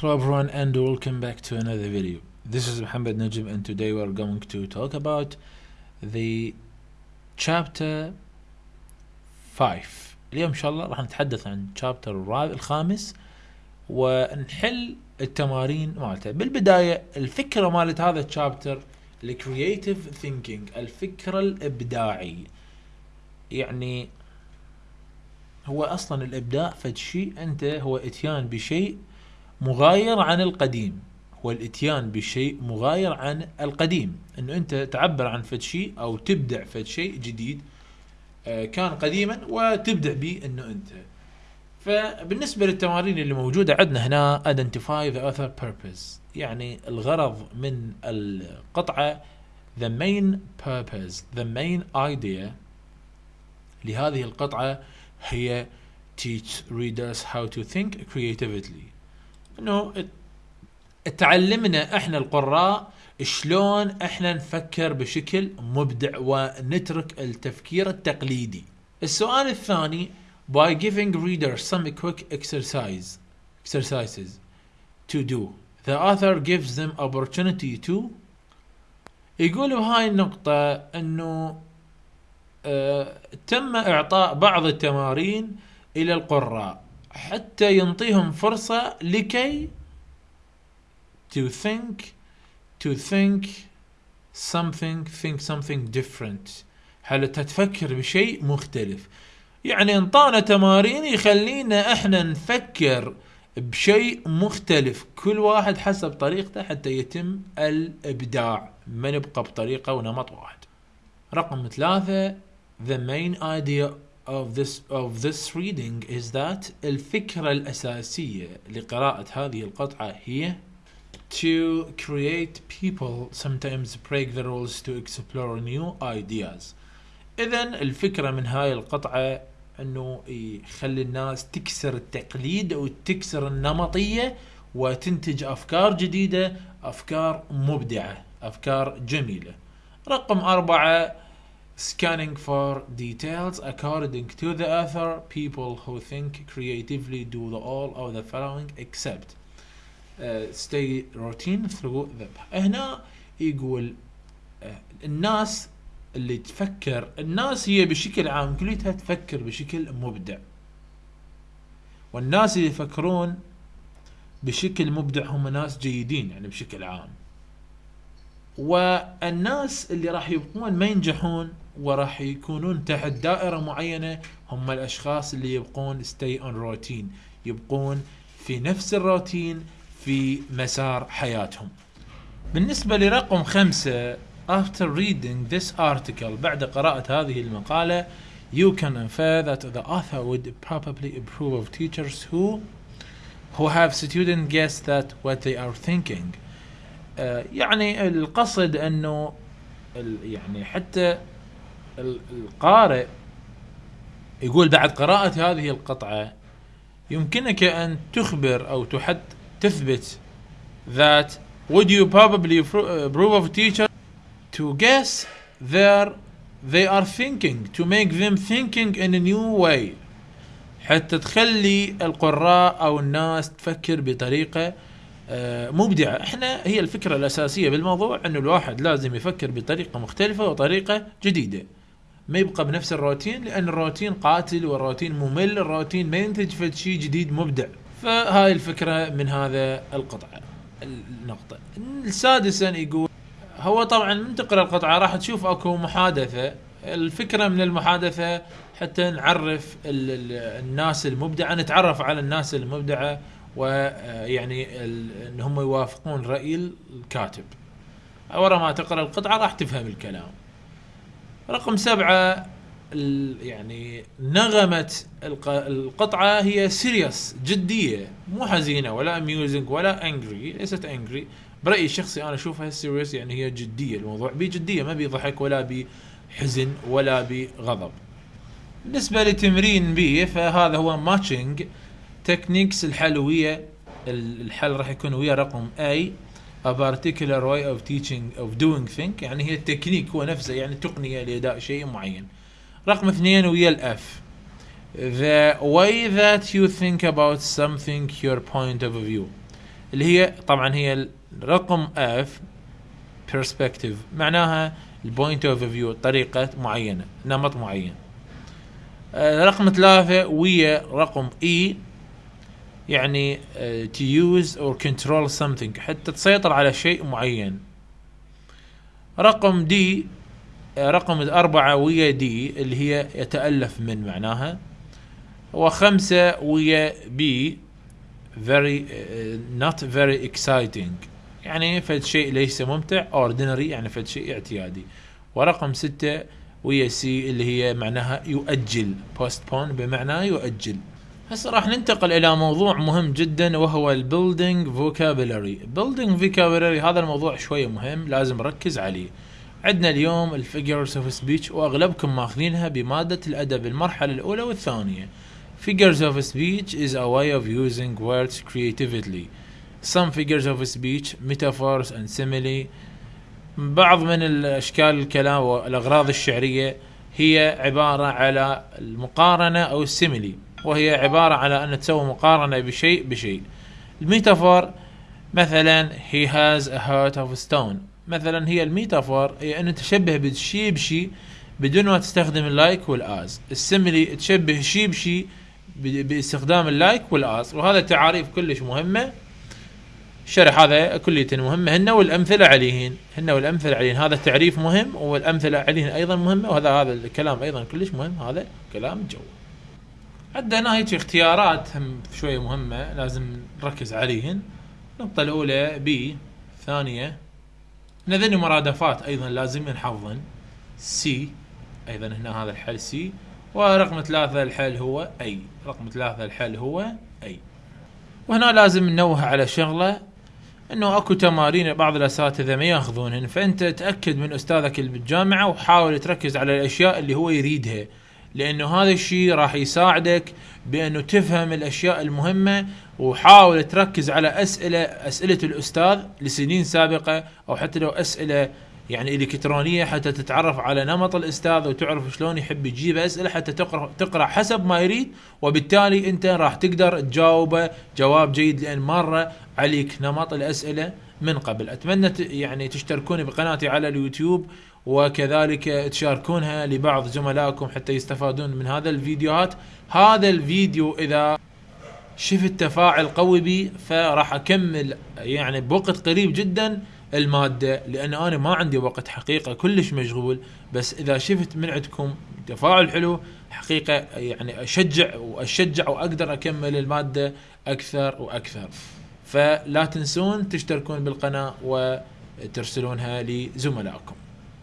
Hello everyone and welcome back to another video. This is Muhammad Najib and today we are going to talk about the chapter 5 اليوم إن شاء الله راح نتحدث عن chapter الرابع الخامس ونحل التمارين مالته. بالبداية الفكرة مالت هذا ال chapter ال creative thinking الفكرة الإبداعي. يعني هو أصلا الإبداع فد شيء أنت هو إتيان بشيء مغاير عن القديم هو الاتيان بشيء مغاير عن القديم. إنه أنت تعبر عن فد شيء أو تبدع فد شيء جديد آه، كان قديما وتبدع به إنه أنت. فبالنسبة للتمارين اللي موجودة عندنا هنا identify the other purpose يعني الغرض من القطعة the main purpose the main idea لهذه القطعة هي teach readers how to think creatively. انه تعلمنا إحنا القراء شلون إحنا نفكر بشكل مبدع ونترك التفكير التقليدي. السؤال الثاني by giving readers some quick exercise exercises to do the author gives them opportunity to يقول بهاي النقطة إنه آه تم إعطاء بعض التمارين إلى القراء حتى ينطيهم فرصة لكي to think to think something think something different. حتى تفكر بشيء مختلف؟ يعني انطانا تمارين يخلينا إحنا نفكر بشيء مختلف. كل واحد حسب طريقته حتى يتم الإبداع. ما نبقى بطريقة ونمط واحد. رقم ثلاثة the main idea of this of this reading is that الفكرة الأساسية لقراءة هذه القطعة هي to create people sometimes break the rules to explore new ideas. إذا الفكرة من هاي القطعة أنه يخلي الناس تكسر التقليد أو تكسر النمطية وتنتج أفكار جديدة أفكار مبدعة أفكار جميلة. رقم أربعة scanning for details according to the author people who think creatively do the all of the following except uh, stay routine through the هنا يقول uh, الناس اللي تفكر الناس هي بشكل عام كلها تفكر بشكل مبدع والناس اللي يفكرون بشكل مبدع هم ناس جيدين يعني بشكل عام والناس اللي راح يبقون ما ينجحون وراح يكونون تحت دائرة معينة هم الأشخاص اللي يبقون stay on routine يبقون في نفس الروتين في مسار حياتهم بالنسبة لرقم خمسة after reading this article بعد قراءة هذه المقالة you can infer that the author would probably approve of teachers who who have student guess that what they are thinking uh, يعني القصد أنه يعني حتى القارئ يقول بعد قراءة هذه القطعة يمكنك أن تخبر أو تحد تثبت that would you probably approve of teacher to guess their they are thinking to make them thinking in a new way. حتى تخلي القراء أو الناس تفكر بطريقة مبدعه إحنا هي الفكرة الأساسية بالموضوع إنه الواحد لازم يفكر بطريقة مختلفة وطريقة جديدة. ما يبقى بنفس الروتين لأن الروتين قاتل والروتين ممل الروتين ما ينتج في شيء جديد مبدع. فهاي الفكرة من هذا القطعه النقطة. السادسا يقول هو طبعا من تقرأ القطعه راح تشوف أكو محادثة. الفكرة من المحادثة حتى نعرف الناس المبدعة نتعرف على الناس المبدعة ويعني إن هم يوافقون رأي الكاتب. ورا ما تقرأ القطعة راح تفهم الكلام. رقم سبعة يعني نغمة القطعة هي serious جدية مو حزينة ولا amusing ولا angry ليست angry برأيي الشخصي أنا أشوفها serious يعني هي جدية الموضوع بجدية ما بيضحك ولا بحزن ولا بغضب بالنسبة لتمرين B فهذا هو matching techniques الحلوية الحل راح يكون ويا رقم A a particular way of teaching of doing thing يعني هي التكنيك هو نفسه يعني تقنية لأداء شيء معين. رقم اثنين ويا ال F the way that you think about something your point of view. اللي هي طبعا هي رقم F perspective. معناها ال point of view طريقة معينة نمط معين. آه، رقم ثلاثة ويا رقم E يعني to use or control something حتى تسيطر على شيء معين. رقم D رقم أربعة ويا D اللي هي يتألف من معناها وخمسة ويا B very uh, not very exciting. يعني فد شيء ليس ممتع ordinary يعني فد شيء اعتيادي. ورقم ستة ويا C اللي هي معناها يؤجل postpone بمعنى يؤجل. هسه راح ننتقل إلى موضوع مهم جدا وهو ال building vocabulary building vocabulary هذا الموضوع شوية مهم لازم نركز عليه. عندنا اليوم ال figures of speech وأغلبكم ماخذينها بمادة الأدب المرحلة الأولى والثانية. Figures of speech is a way of using words creatively. Some figures of speech, metaphors and simile. بعض من الأشكال الكلام والأغراض الشعرية هي عبارة على المقارنة أو ال simile. وهي عبارة على أن تسوي مقارنة بشيء بشيء. ال metaphor مثلا he has a heart of stone. مثلا هي ال metaphor هي أن تشبه بالشيء بشيء بدون ما تستخدم ال like وال as. ال simile تشبه شيء بشيء باستخدام ال like وال as. وهذا تعاريف كلش مهمة. الشرح هذا كلية مهمة. هن والأمثلة عليهن. هن والأمثلة عليهن. هذا التعريف مهم والأمثلة عليهن أيضا مهمة. وهذا هذا الكلام أيضا كلش مهم. هذا كلام جو. عندنا هيك اختيارات هم شوية مهمة لازم نركز عليهن. النقطة الأولى B ثانية هذني مرادفات أيضا لازم نحفظن C أيضا هنا هذا الحل C ورقم ثلاثة الحل هو A رقم ثلاثة الحل هو A وهنا لازم ننوه على شغلة إنه أكو تمارين بعض الأساتذة ما يأخذونهن فأنت تأكد من أستاذك اللي بالجامعة وحاول تركز على الأشياء اللي هو يريدها. لأنه هذا الشيء راح يساعدك بانه تفهم الأشياء المهمة وحاول تركز على أسئلة أسئلة الأستاذ لسنين سابقة أو حتى لو أسئلة يعني إلكترونية حتى تتعرف على نمط الأستاذ وتعرف شلون يحب يجيب أسئلة حتى تقرأ تقرأ حسب ما يريد وبالتالي أنت راح تقدر تجاوبه جواب جيد لأن مرة عليك نمط الأسئلة من قبل. أتمنى يعني تشتركون بقناتي على اليوتيوب وكذلك تشاركونها لبعض زملائكم حتى يستفادون من هذا الفيديوهات. هذا الفيديو إذا شفت تفاعل قوي بي فراح أكمل يعني بوقت قريب جدا المادة لأن أنا ما عندي وقت حقيقة كلش مشغول. بس إذا شفت من عندكم تفاعل حلو حقيقة يعني أشجع وأشجع وأقدر أكمل المادة أكثر وأكثر. فلا تنسون تشتركون بالقناة وترسلونها لزملائكم.